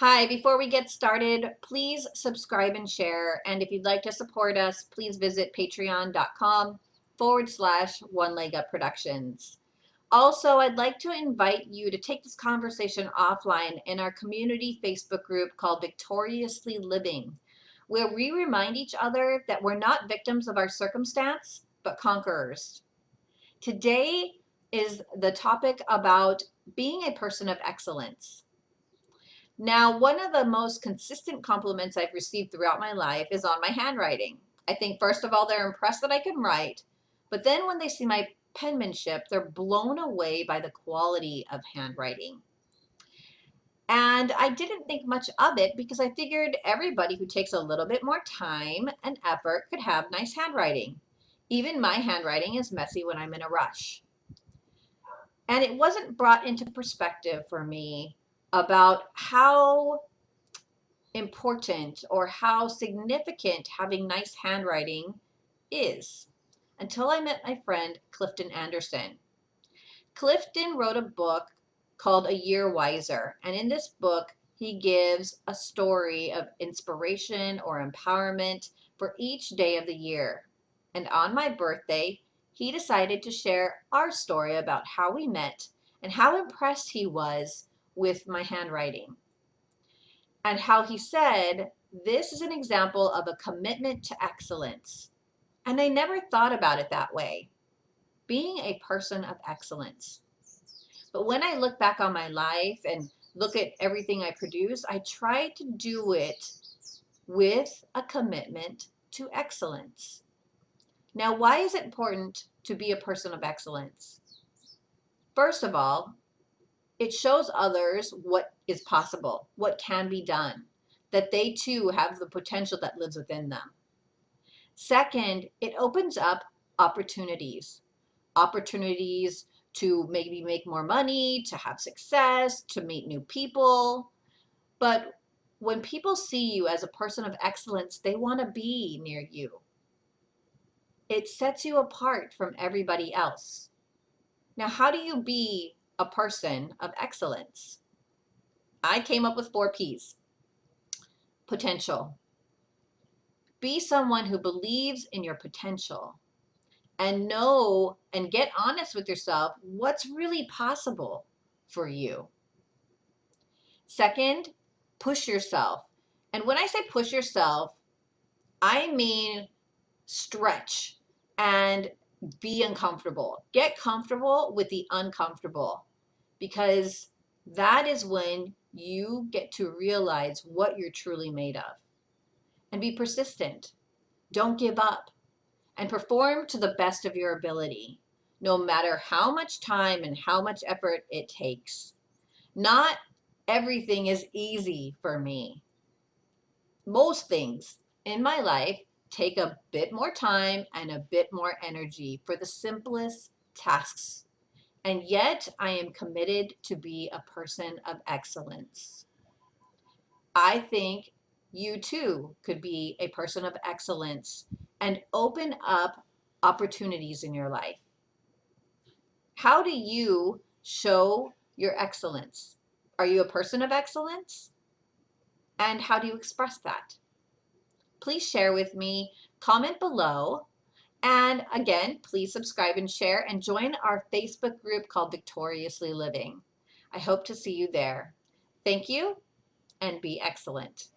Hi, before we get started, please subscribe and share. And if you'd like to support us, please visit patreon.com forward slash one leg up productions. Also, I'd like to invite you to take this conversation offline in our community Facebook group called Victoriously Living, where we remind each other that we're not victims of our circumstance, but conquerors. Today is the topic about being a person of excellence. Now, one of the most consistent compliments I've received throughout my life is on my handwriting. I think, first of all, they're impressed that I can write, but then when they see my penmanship, they're blown away by the quality of handwriting. And I didn't think much of it because I figured everybody who takes a little bit more time and effort could have nice handwriting. Even my handwriting is messy when I'm in a rush. And it wasn't brought into perspective for me about how important or how significant having nice handwriting is until I met my friend Clifton Anderson. Clifton wrote a book called A Year Wiser, and in this book, he gives a story of inspiration or empowerment for each day of the year. And on my birthday, he decided to share our story about how we met and how impressed he was with my handwriting. And how he said, this is an example of a commitment to excellence. And I never thought about it that way. Being a person of excellence. But when I look back on my life and look at everything I produce, I try to do it with a commitment to excellence. Now, why is it important to be a person of excellence? First of all, it shows others what is possible, what can be done, that they too have the potential that lives within them. Second, it opens up opportunities, opportunities to maybe make more money, to have success, to meet new people. But when people see you as a person of excellence, they want to be near you. It sets you apart from everybody else. Now, how do you be a person of excellence? I came up with four P's. Potential. Be someone who believes in your potential and know and get honest with yourself what's really possible for you. Second, push yourself. And when I say push yourself, I mean stretch and be uncomfortable. Get comfortable with the uncomfortable because that is when you get to realize what you're truly made of. And be persistent. Don't give up. And perform to the best of your ability, no matter how much time and how much effort it takes. Not everything is easy for me. Most things in my life take a bit more time and a bit more energy for the simplest tasks and yet I am committed to be a person of excellence. I think you too could be a person of excellence and open up opportunities in your life. How do you show your excellence? Are you a person of excellence? And how do you express that? Please share with me, comment below, and again, please subscribe and share and join our Facebook group called Victoriously Living. I hope to see you there. Thank you and be excellent.